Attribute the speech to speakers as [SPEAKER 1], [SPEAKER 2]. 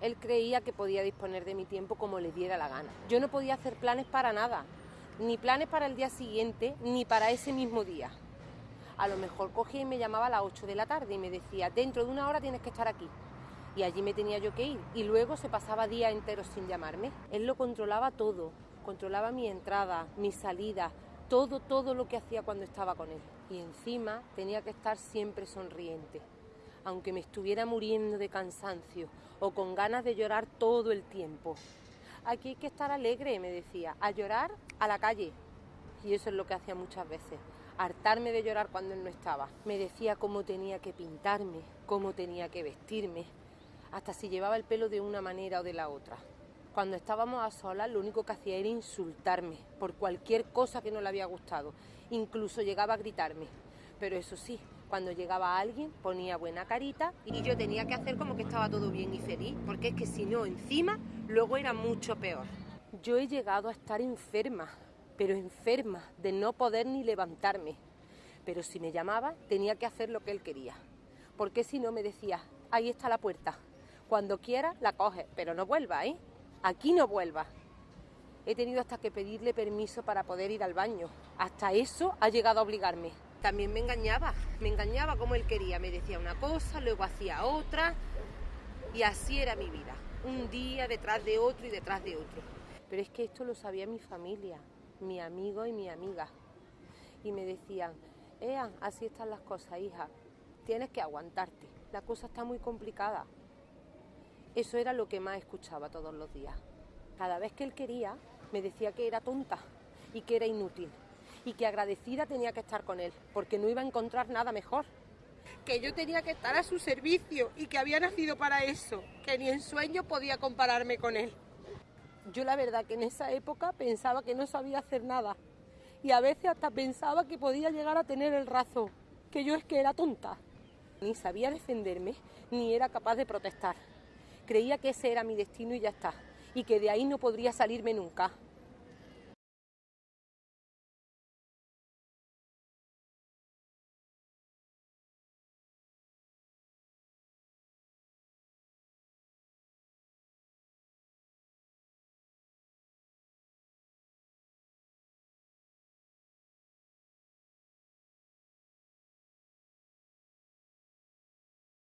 [SPEAKER 1] Él creía que podía disponer de mi tiempo como le diera la gana. Yo no podía hacer planes para nada, ni planes para el día siguiente, ni para ese mismo día. A lo mejor cogía y me llamaba a las 8 de la tarde y me decía, dentro de una hora tienes que estar aquí. Y allí me tenía yo que ir. Y luego se pasaba días enteros sin llamarme. Él lo controlaba todo. Controlaba mi entrada, mi salida, todo, todo lo que hacía cuando estaba con él. Y encima tenía que estar siempre sonriente aunque me estuviera muriendo de cansancio o con ganas de llorar todo el tiempo. Aquí hay que estar alegre, me decía, a llorar a la calle. Y eso es lo que hacía muchas veces, hartarme de llorar cuando él no estaba. Me decía cómo tenía que pintarme, cómo tenía que vestirme, hasta si llevaba el pelo de una manera o de la otra. Cuando estábamos a solas, lo único que hacía era insultarme por cualquier cosa que no le había gustado. Incluso llegaba a gritarme. Pero eso sí, cuando llegaba alguien ponía buena carita y yo tenía que hacer como que estaba todo bien y feliz, porque es que si no, encima, luego era mucho peor. Yo he llegado a estar enferma, pero enferma de no poder ni levantarme. Pero si me llamaba, tenía que hacer lo que él quería. Porque si no, me decía, ahí está la puerta. Cuando quiera, la coge, pero no vuelva, ¿eh? Aquí no vuelva. He tenido hasta que pedirle permiso para poder ir al baño. Hasta eso ha llegado a obligarme también me engañaba, me engañaba como él quería, me decía una cosa, luego hacía otra y así era mi vida, un día detrás de otro y detrás de otro. Pero es que esto lo sabía mi familia, mi amigo y mi amiga. Y me decían, Ea, así están las cosas, hija, tienes que aguantarte, la cosa está muy complicada. Eso era lo que más escuchaba todos los días. Cada vez que él quería, me decía que era tonta y que era inútil y que agradecida tenía que estar con él, porque no iba a encontrar nada mejor. Que yo tenía que estar a su servicio y que había nacido para eso, que ni en sueño podía compararme con él. Yo la verdad que en esa época pensaba que no sabía hacer nada y a veces hasta pensaba que podía llegar a tener el razón, que yo es que era tonta. Ni sabía defenderme, ni era capaz de protestar. Creía que ese era mi destino y ya está, y que de ahí no podría salirme nunca.